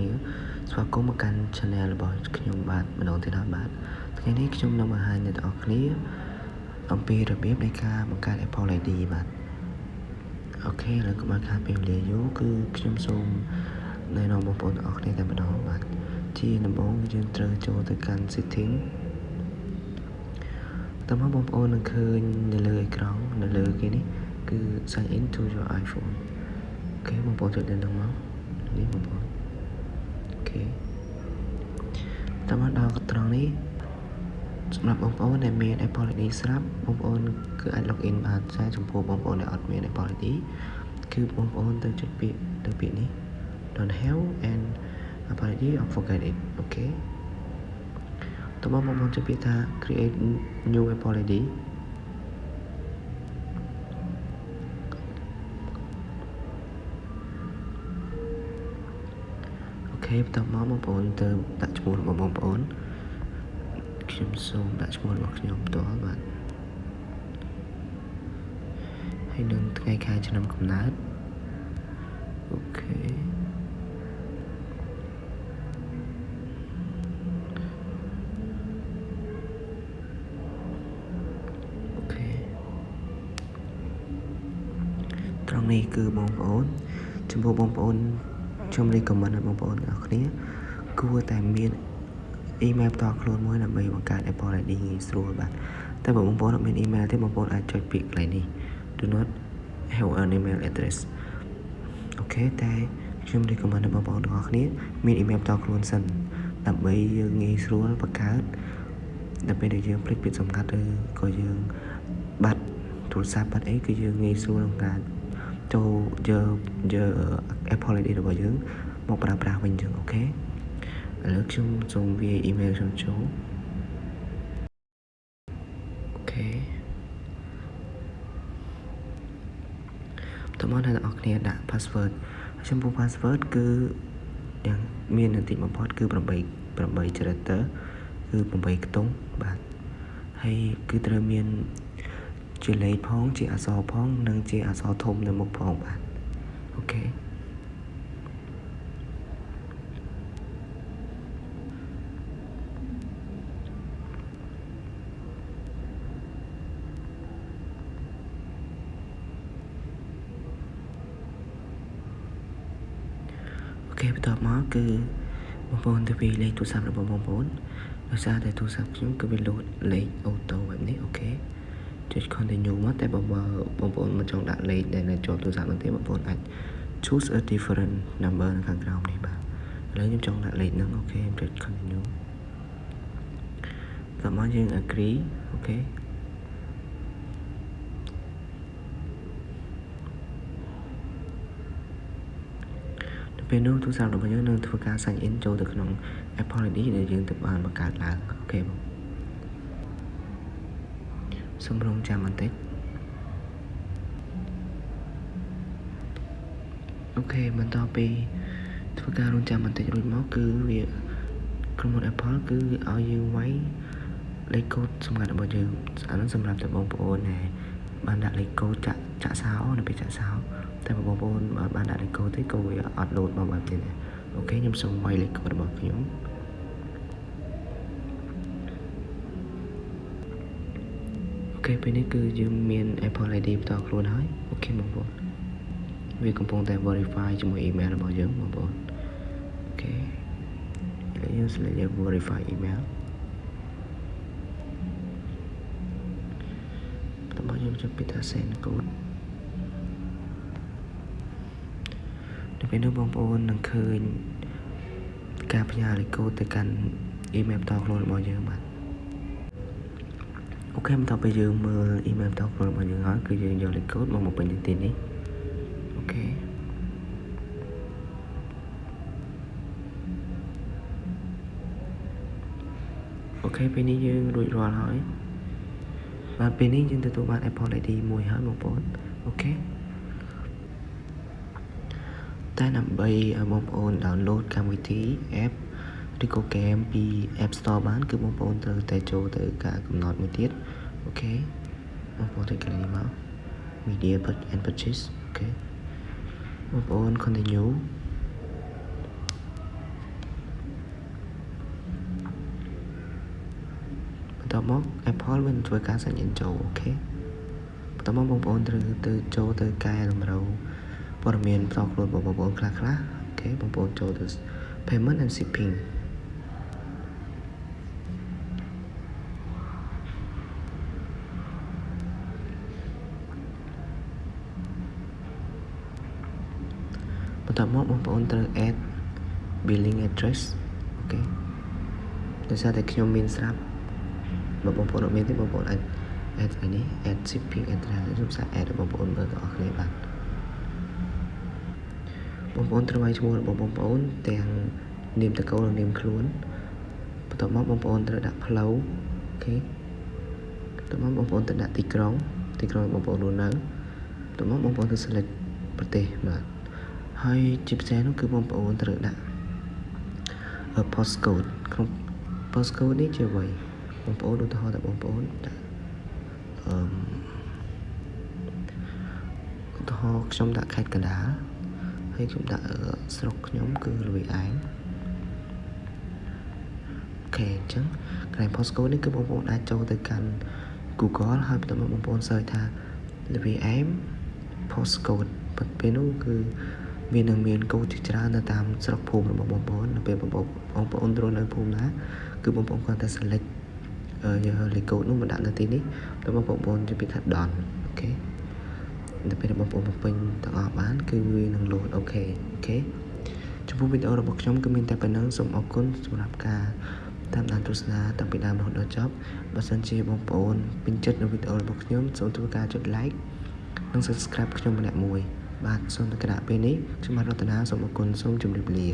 គ្នាស្វាគមន៍មកកាន់ Channel របស់ខ្ញុំបាទម្ដងទៀតហើយបាទថ្ងៃនេះខ្ញុំនឹងបង្ហាញអ្នកទាំងអស់គ្នាអំពីរបៀបនៃការបង្កើត Apple ID បាទអូខេឥឡូវកុំឲ្យខាតពេលវេលាយូរគឺខ្ញុំសូមណែនាំបងប្អូនទាំងអស់គ្នាតែម្ដងបាទជាដំបូងយើងត្រូវចូលទៅកាន់ setting តើមកបងប្អូននឹងឃើញនៅលើអេក្រង់នៅលើគេនេះគឺ sign in to your iPhone អូខេបងប្អូនចុចទៅនឹងមកនេះបងប្អូនអូ ខេតើមកដល់ត្រង់នេះសម្រាប់បងប្អូនដែលមាន Apple ID ស្រាប់បងប្អូនគឺអាច login បានតែចំពោះបងប្អូនដែលអត់មាន Apple ID គឺបងប្អូនទៅចុចពាក្យទៅពាក្យនេះ don't have and Apple ID or forget it អូខេតើបងប្អូនចុចពាក្យថា create new Apple ID ខេបន្តមកបងប្អូនទៅដាក់ឈ្មោះរបស់បងប្អូនខ្ញុំសូមដាក់ឈ្មោះរបស់ខ្ញុំផ្ទាល់បាទហើយនឹងថ្ងៃខែឆ្នាំកំណើតអូខេអូខេត្រង់នេះគឺបងប្អូនចំពោះបងប្អូន ខ្ញុំ recommend ឲ្យបងប្អូនទាំងអស់គ្នា គួរតែមាន email ផ្ទាល់ខ្លួនមួយដើម្បីបង្កើត Apple ID ងាយស្រួលបាទតែបើបងប្អូនអត់មាន email ទេបងប្អូនអាចចុចពាក្យកន្លែងនេះ do not have an email address អូខេតែខ្ញុំ recommend ឲ្យបងប្អូនទាំងអស់គ្នាមាន email ផ្ទាល់ខ្លួនសិនដើម្បីយើងងាយស្រួលបង្កើតដល់ពេលដែលយើងភ្លេចពាក្យសម្ងាត់ឬក៏យើងបាត់ទូរស័ព្ទបាត់អីគឺយើងងាយស្រួលក្នុងការ ចូលយកយក Apple ID របស់យើងមកប្រើប្រាស់វិញចឹងអូខេឥឡូវខ្ញុំសូមវា email ខ្ញុំចូល OK តោះមកអ្នកទាំងអស់គ្នាដាក់ password ចំពោះ password គឺយ៉ាងមានតិចបំផុតគឺ8 8 character គឺ8ខ្ទង់បាទហើយគឺត្រូវមាន ជាលេខផង ជាអក្សរផង និងជាអក្សរធំនៅមុខផងបាទអូខេOK បន្ទាប់មកគឺបងប្អូនទៅពីលេខទូរស័ព្ទរបស់បងប្អូនដោយសារតែទូរស័ព្ទខ្ញុំគឺវាលោតលេខ auto បែបនេះ OK ចុច continue មកតែបើបងប្អូនមិនចង់ដាក់លេខដែលនៅជាប់ទូរស័ព្ទនោះទេបងប្អូនអាច choose a different number នៅខាងក្រោមនេះបាទឥឡូវខ្ញុំចង់ដាក់លេខហ្នឹង OK ខ្ញុំចុច continue តោះមកយើង agree OKពេលនោះទូរស័ព្ទរបស់យើងនឹងធ្វើការ sign in ចូលទៅក្នុង Apple ID ដែលយើងទៅបានបង្កើតឡើងអូខេបង សូមរងចាំបន្តិចអូខេបន្តពីធ្វើការរងចាំបន្តិចរួចមកគឺវាក្រុមហ៊ុន Apple គឺឲ្យយើងវាយលេខកូដសម្ងាត់របស់យើងអានោះសម្រាប់តែបងប្អូនដែលបានដាក់លេខកូដចាក់ចាក់សោនៅពេលចាក់សោតែបងប្អូនបានដាក់លេខកូដទេក៏វាអត់លោតមកបែបនេះដែរ OK ខ្ញុំសូមវាយលេខកូដរបស់ខ្ញុំ OK ពេលនេះគឺយើងមាន Apple ID ផ្ទាល់ខ្លួនហើយ OK បងប្អូនវាកំពុងតែ verify ជាមួយ email របស់យើងបងប្អូន OK ឥឡូវយើង select យក verify email បន្តមកយើងចុចពីថា send code នៅពេលនោះបងប្អូននឹងឃើញការផ្ញើលេខកូដទៅកាន់ email ផ្ទាល់ខ្លួនរបស់យើងបាទ អូខេបន្ទាប់ពីយើងមើល email តខ្លួនរបស់យើងហើយគឺយើងយកលេខកូដមកមកពេញទីនេះអូខេOK ពេលនេះយើងរួចរាល់ហើយបាទពេលនេះយើងទទួលបាន Apple ID មួយហើយបងប្អូន OK តែដើម្បីឲ្យបងប្អូន download កម្មវិធី app ឬក៏ game ពី App Store បាន គឺបងប្អូនត្រូវតែចូលទៅការកំណត់មួយទៀត OK បងប្អូនទៅកន្លែងនេះមក media and purchase OK បងប្អូន continue បន្តមក Apple វានឹងធ្វើការសញ្ញាចូលអូខេបន្តមកបងប្អូនត្រូវទៅចូលទៅកែតម្រូវព័ត៌មានផ្ទាល់ខ្លួនរបស់បងប្អូនខ្លះខ្លះអូខេបងប្អូនចូលទៅ payment and shipping បន្ទាប់មកបងប្អូនត្រូវ add billing address អូខេដោយសារតែខ្ញុំមានស្រាប់បើបងប្អូនអត់មានទេបងប្អូនអាច add អានេះ add shipping address ខ្ញុំសា add បងប្អូនមើលទាំងអស់គ្នាបាទបងប្អូនត្រូវឲ្យឈ្មោះរបស់បងប្អូនទាំងនាមតកូលនិងនាមខ្លួនបន្ទាប់មកបងប្អូនត្រូវដាក់ផ្លូវអូខេបន្ទាប់មកបងប្អូនត្រូវដាក់ទីក្រុងទីក្រុងបងប្អូនរស់នៅបន្ទាប់មកបងប្អូនត្រូវ select ប្រទេសបាទ ហើយជាពិសេសនោះគឺបងប្អូនត្រូវដាក់ postcode ក្នុង postcode នេះជាអ្វីបងប្អូនឧទាហរណ៍ថាបងប្អូនដាក់អឺឧទាហរណ៍ខ្ញុំដាក់ខេត្តកណ្ដាលហើយខ្ញុំដាក់ស្រុកខ្ញុំគឺលវីឯងអូខេអញ្ចឹងកន្លែង postcode នេះគឺបងប្អូនអាចចូលទៅកាន់ Google ហើយបន្ទាប់មកបងប្អូន search ថា LVM postcode ពេលនោះគឺ វានឹងមានកូដជាច្រើននៅតាមស្រុកភូមិរបស់បងប្អូននៅពេលបងប្អូនបងប្អូនរស់នៅភូមិណាគឺបងប្អូនគាត់តែ select យកលេខកូដនោះមកដាក់នៅទីនេះទៅបងប្អូនជិះពីថា done អូខេដល់ពេលបងប្អូនបំពេញទាំងអស់បាន គឺវានឹង load អូខេអូខេចំពោះវីដេអូរបស់ខ្ញុំគឺមានតែប៉ុណ្្នឹងសូមអរគុណសម្រាប់ការតាមដានទស្សនាតាំងពីដើមរហូតដល់ចប់បើសិនជាបងប្អូនពេញចិត្តនៅវីដេអូរបស់ខ្ញុំសូមធ្វើការចុច like និង subscribe ខ្ញុំម្នាក់មួយ បាទសូមតែគណៈពេលនេះខ្ញុំបាទរតនាសូមអរគុណសូមជម្រាបលា